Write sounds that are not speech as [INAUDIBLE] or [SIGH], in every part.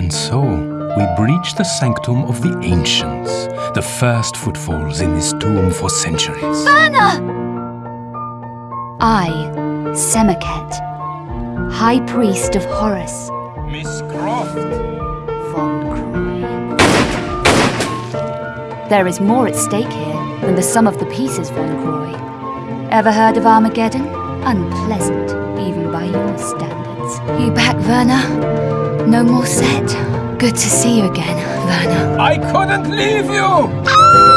And so, we breach the sanctum of the ancients, the first footfalls in this tomb for centuries. Werner! I, Semerkhet, High Priest of Horus, Miss Croft! von Croy. There is more at stake here than the sum of the pieces, von Croy. Ever heard of Armageddon? Unpleasant, even by your standards. You back, Werner? No more set. Good to see you again, Werner. I couldn't leave you! Ah!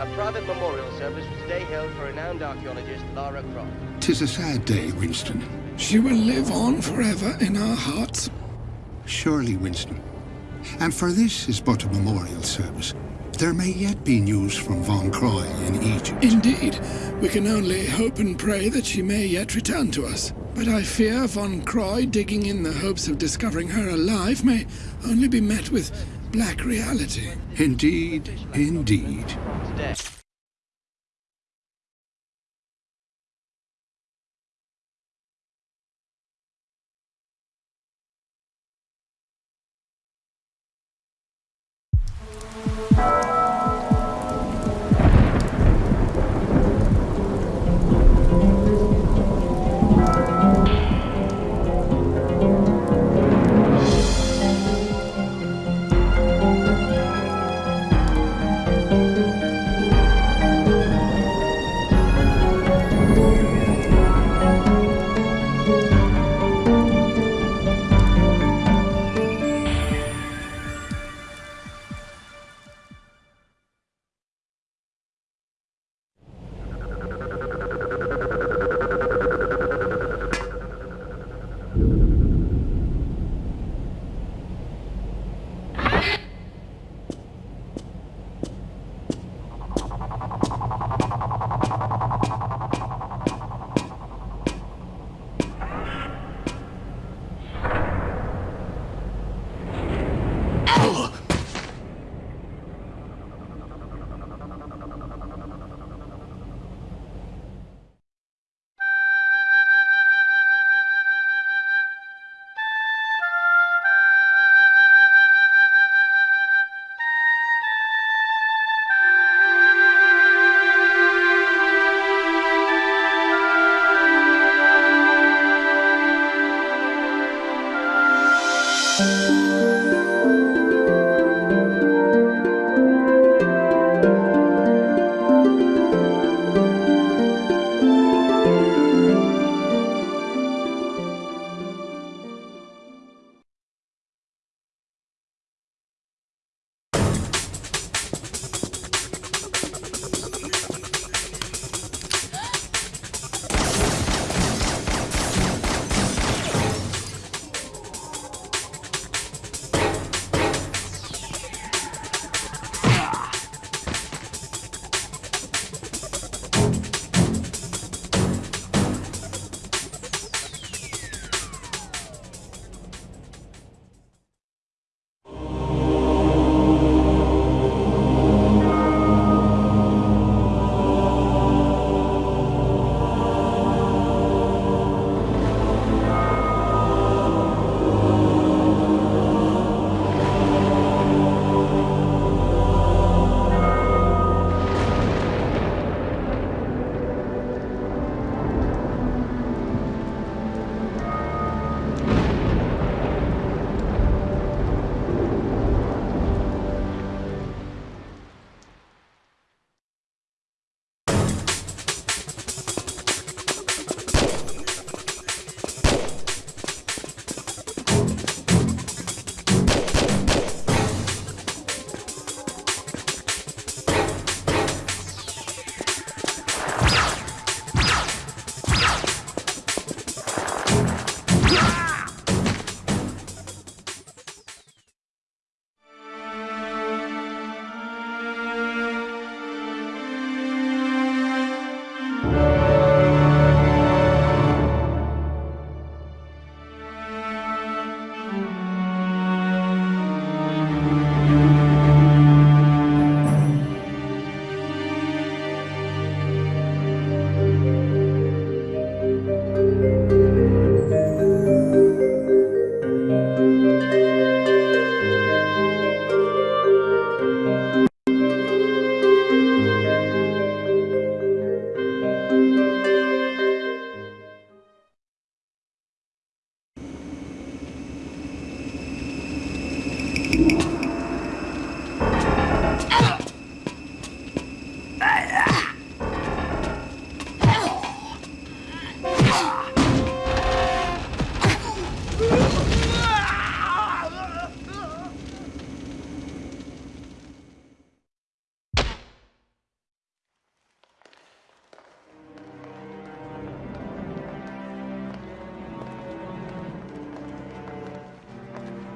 A private memorial service was today held for renowned archaeologist Lara Croft. Tis a sad day, Winston. She will live on forever in our hearts. Surely, Winston. And for this is but a memorial service. There may yet be news from Von Croy in Egypt. Indeed, we can only hope and pray that she may yet return to us. But I fear von Croy digging in the hopes of discovering her alive may only be met with black reality. Indeed, indeed.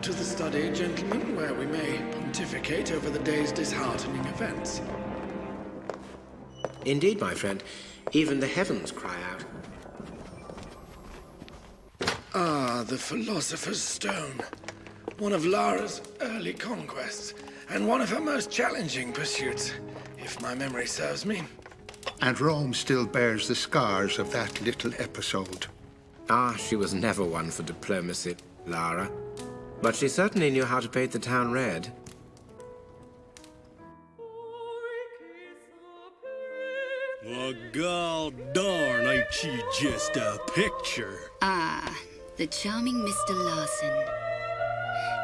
To the study, gentlemen, where we may pontificate over the day's disheartening events. Indeed, my friend. Even the heavens cry out. Ah, the Philosopher's Stone. One of Lara's early conquests, and one of her most challenging pursuits, if my memory serves me. And Rome still bears the scars of that little episode. Ah, she was never one for diplomacy, Lara. But she certainly knew how to paint the town red. Well, god darn, ain't she just a picture? Ah, the charming Mr. Larson.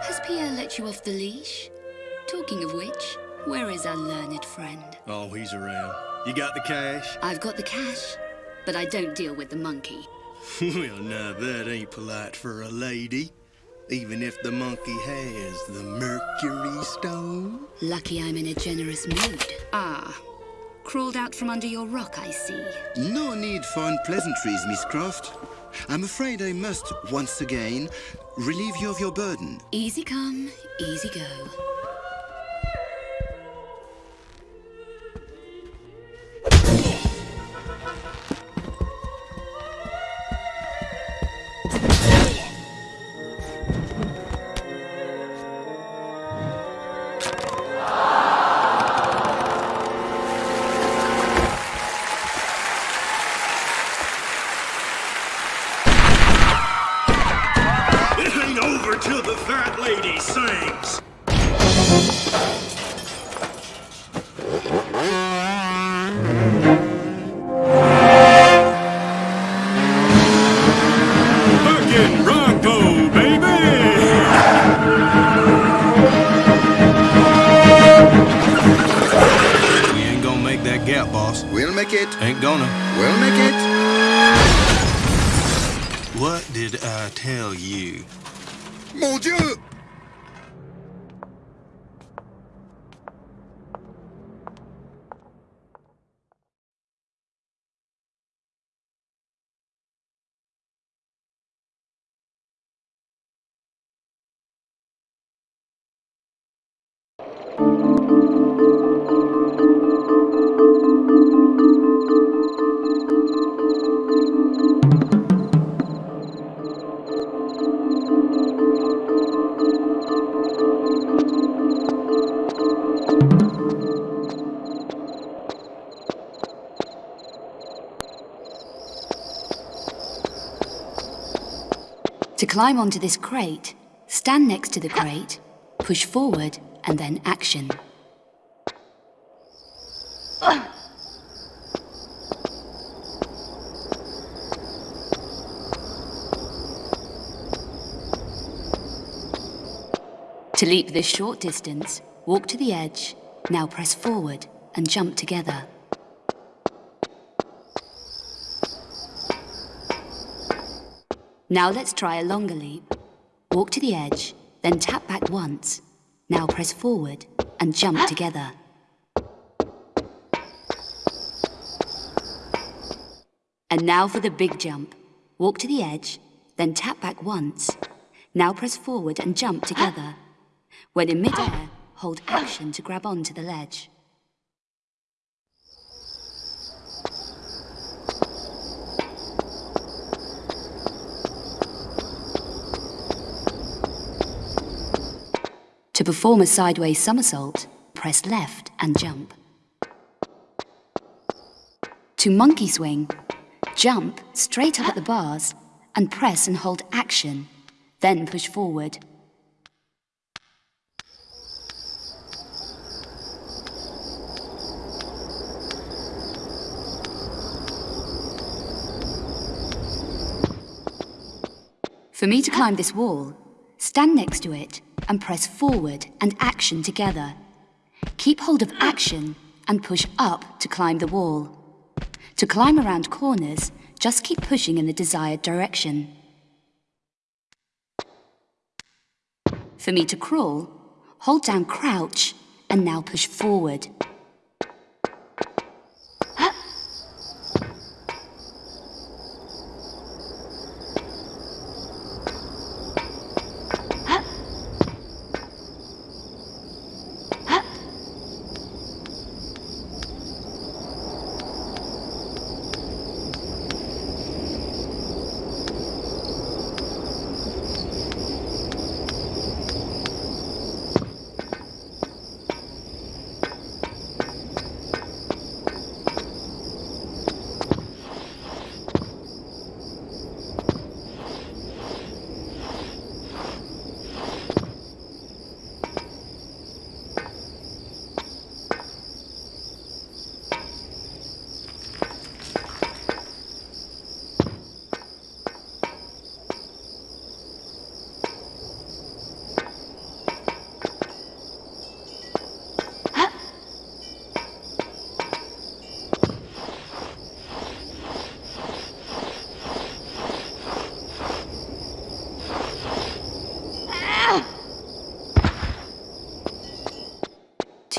Has Pierre let you off the leash? Talking of which, where is our learned friend? Oh, he's around. You got the cash? I've got the cash, but I don't deal with the monkey. [LAUGHS] well, now that ain't polite for a lady. Even if the monkey has the Mercury Stone. Lucky I'm in a generous mood. Ah, crawled out from under your rock, I see. No need for unpleasantries, Miss Croft. I'm afraid I must, once again, relieve you of your burden. Easy come, easy go. Climb onto this crate, stand next to the crate, push forward, and then action. To leap this short distance, walk to the edge, now press forward and jump together. Now let's try a longer leap. Walk to the edge, then tap back once. Now press forward and jump together. And now for the big jump. Walk to the edge, then tap back once. Now press forward and jump together. When in midair, hold action to grab onto the ledge. To perform a sideways somersault, press left and jump. To monkey swing, jump straight up at the bars and press and hold action, then push forward. For me to climb this wall, stand next to it and press forward and action together. Keep hold of action and push up to climb the wall. To climb around corners, just keep pushing in the desired direction. For me to crawl, hold down crouch and now push forward.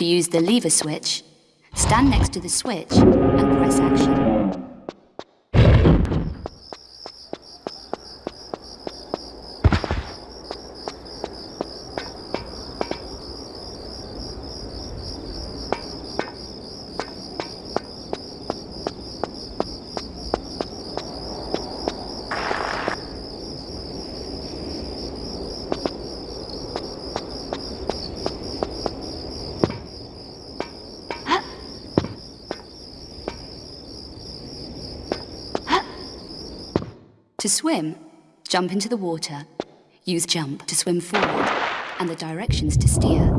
To use the lever switch, stand next to the switch and press action. To swim, jump into the water, use jump to swim forward, and the directions to steer.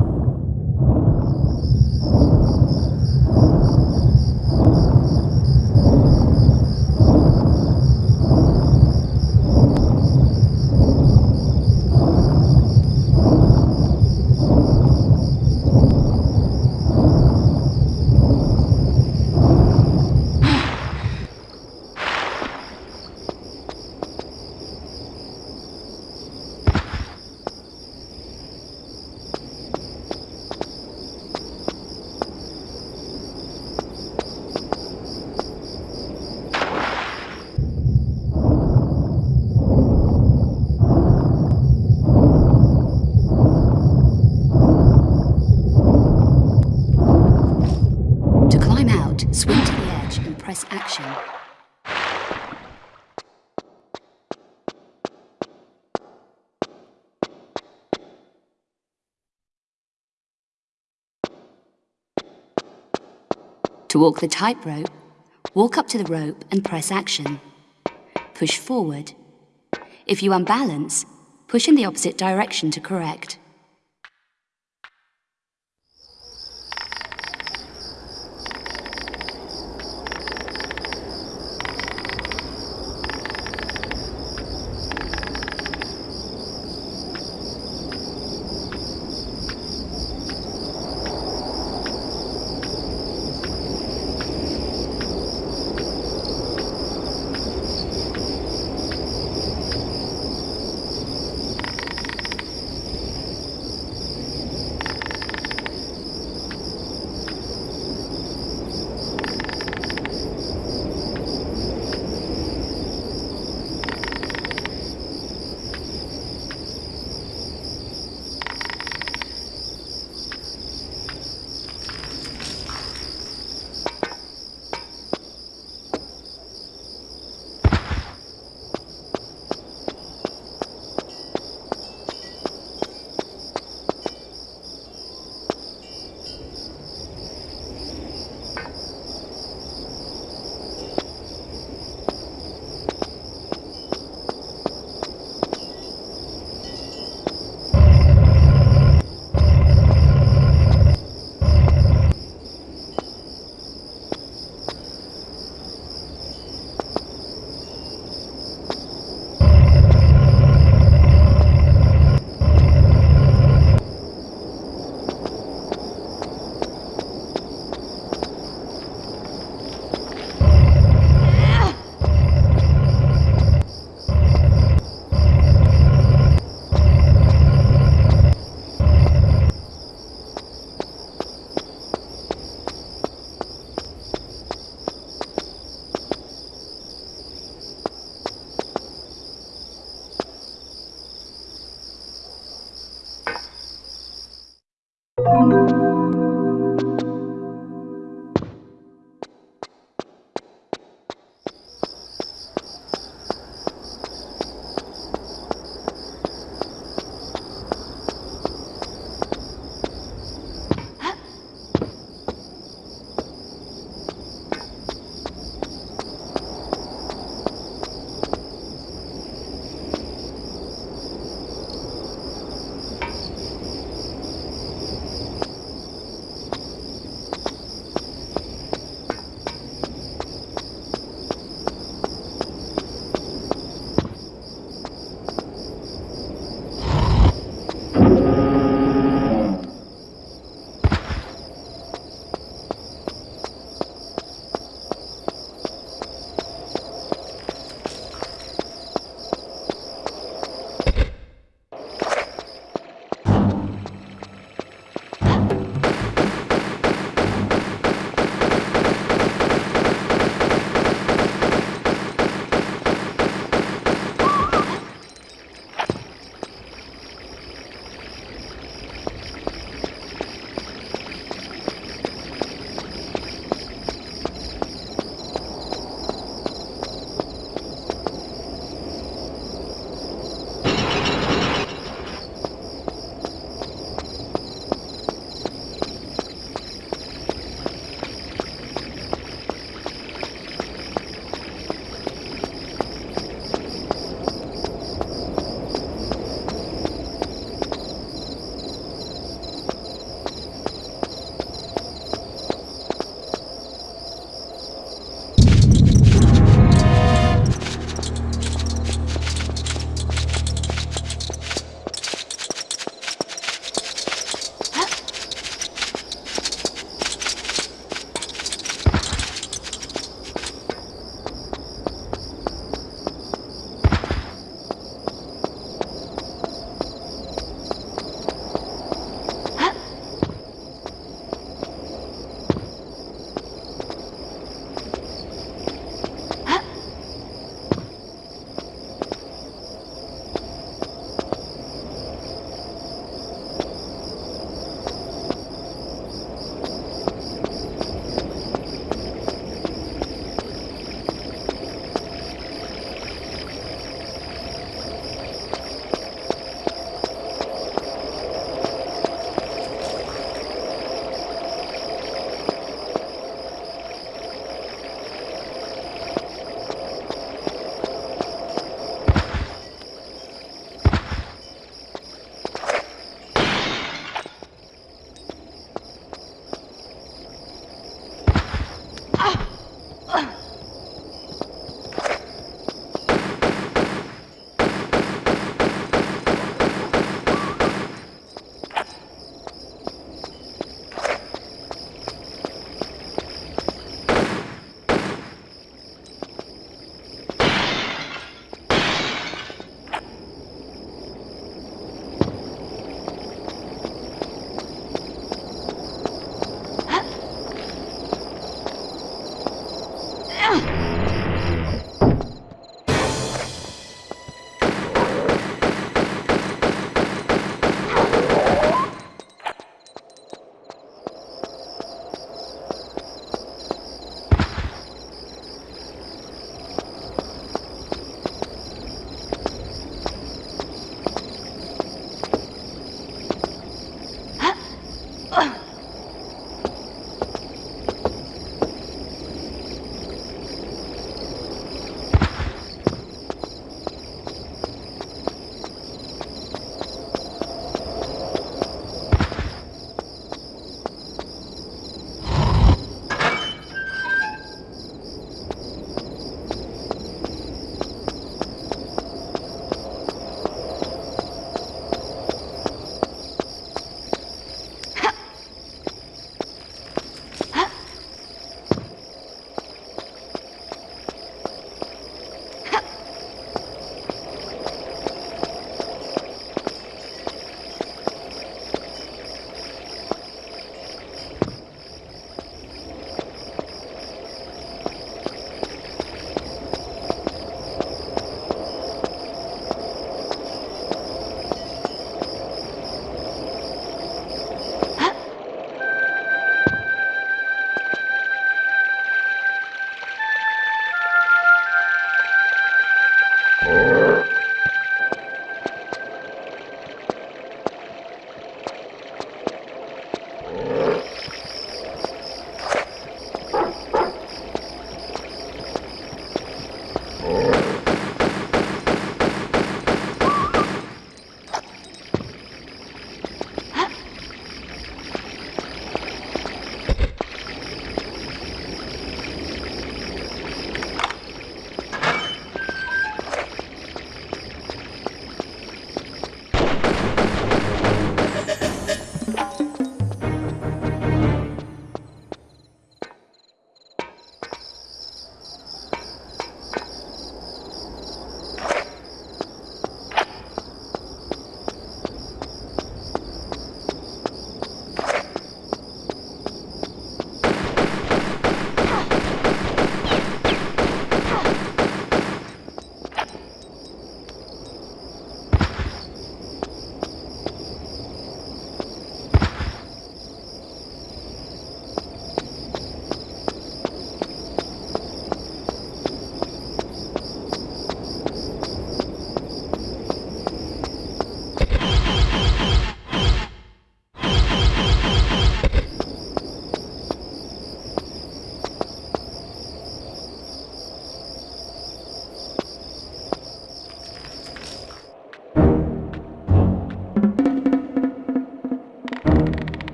To climb out, swim to the edge and press action. To walk the tightrope, walk up to the rope and press action. Push forward. If you unbalance, push in the opposite direction to correct.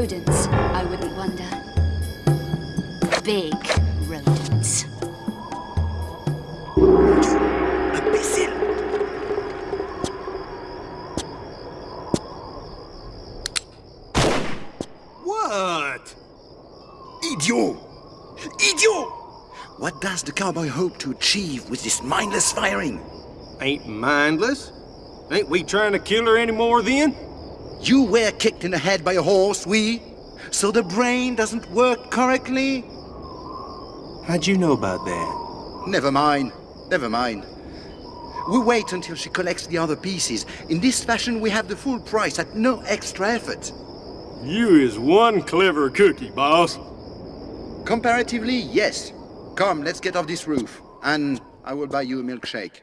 rodents, I wouldn't wonder. Big rodents. What? Idiot! Idiot! What does the cowboy hope to achieve with this mindless firing? Ain't mindless? Ain't we trying to kill her anymore then? You were kicked in the head by a horse, we? So the brain doesn't work correctly? How'd you know about that? Never mind. Never mind. We wait until she collects the other pieces. In this fashion, we have the full price at no extra effort. You is one clever cookie, boss. Comparatively, yes. Come, let's get off this roof. And I will buy you a milkshake.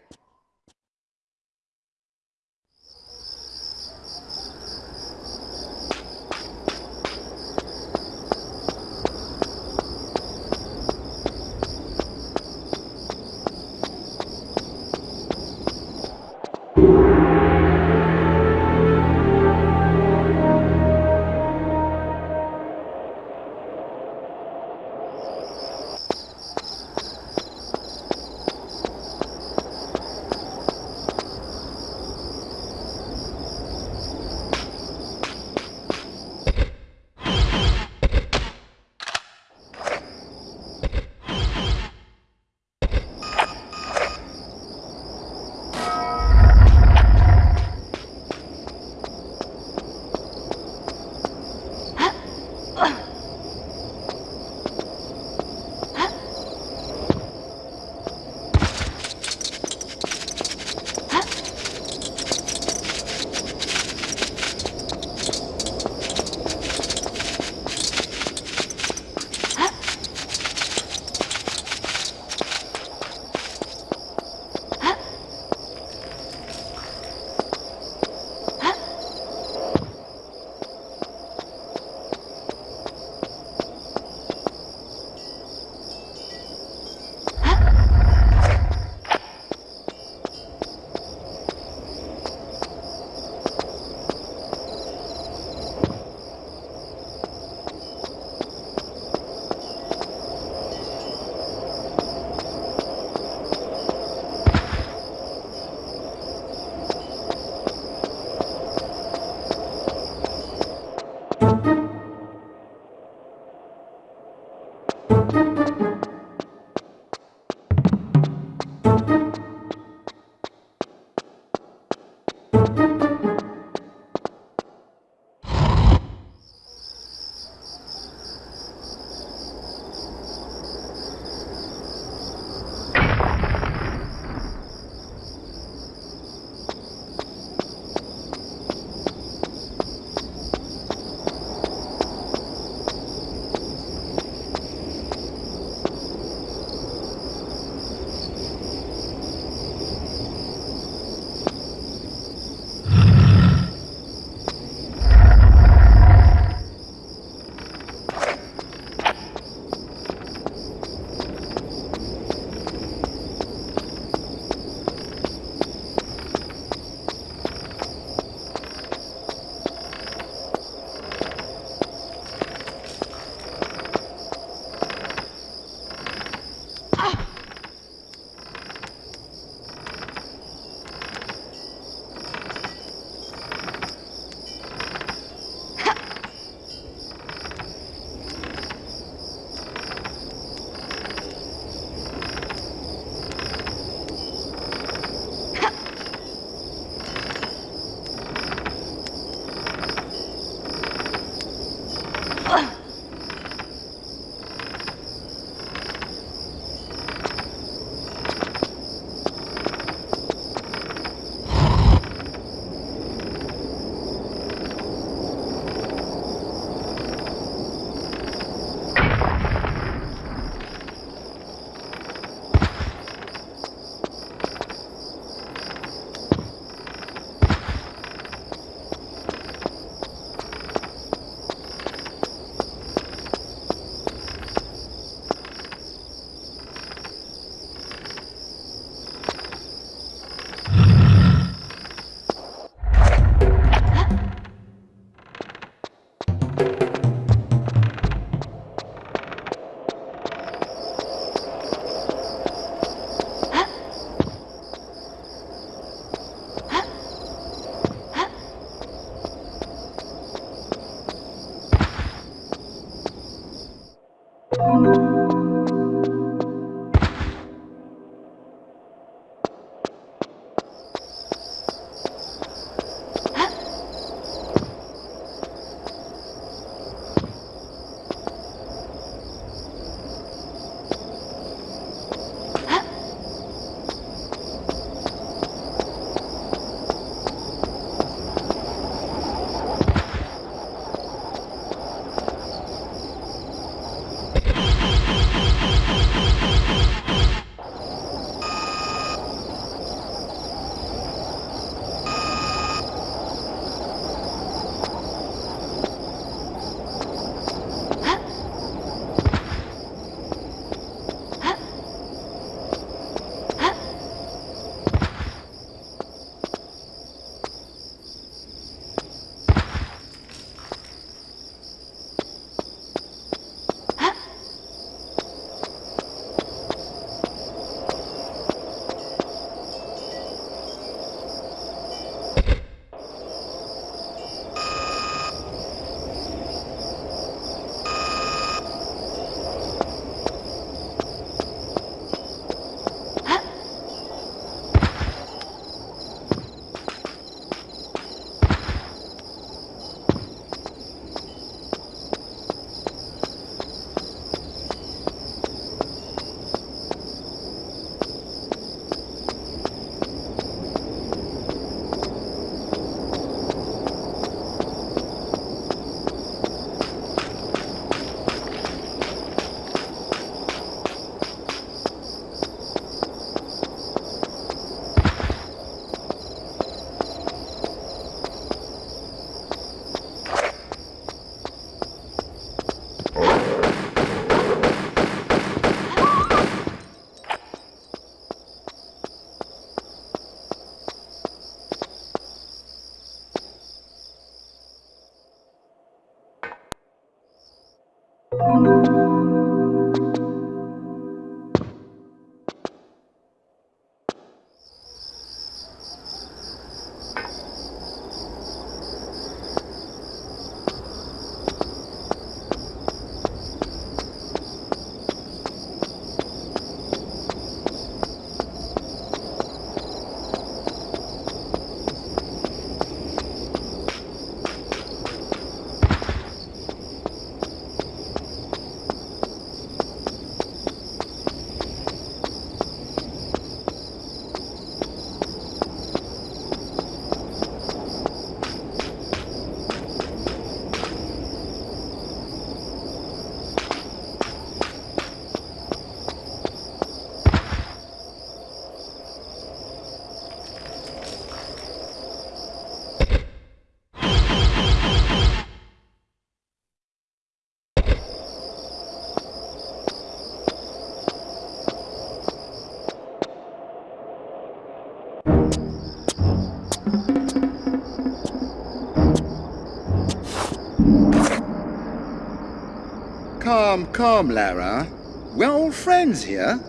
Come, come, Lara. We're all friends here.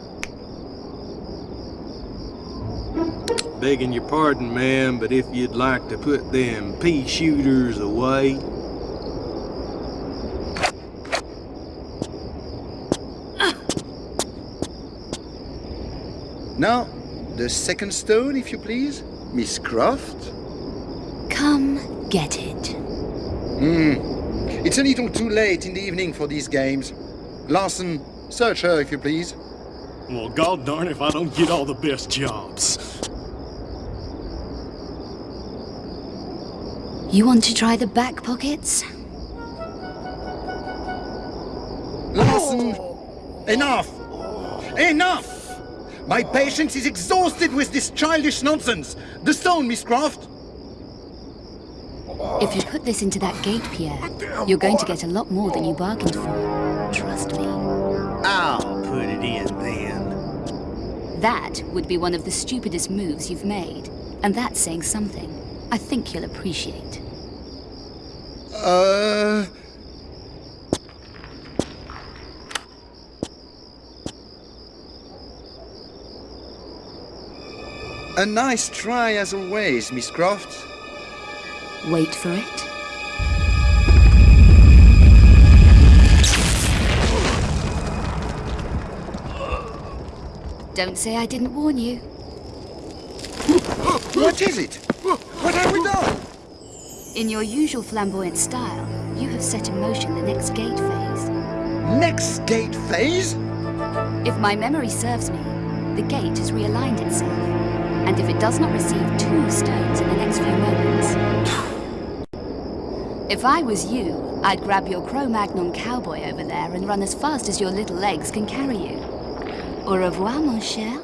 Begging your pardon, ma'am, but if you'd like to put them pea shooters away. Now, the second stone, if you please. Miss Croft. Come get it. Hmm. It's a little too late in the evening for these games. Larson, search her, if you please. Well, god darn if I don't get all the best jobs. You want to try the back pockets? Larson! Enough! Enough! My patience is exhausted with this childish nonsense. The stone, Miss Croft. If you put this into that gate, Pierre, you're going to get a lot more than you bargained for. Trust me. I'll put it in then. That would be one of the stupidest moves you've made. And that's saying something. I think you'll appreciate. Uh... A nice try as always, Miss Croft. Wait for it. Don't say I didn't warn you. What is it? What have we done? In your usual flamboyant style, you have set in motion the next gate phase. Next gate phase? If my memory serves me, the gate has realigned itself. And if it does not receive two stones in the next few moments... If I was you, I'd grab your Cro-Magnon cowboy over there and run as fast as your little legs can carry you. Au revoir, mon cher.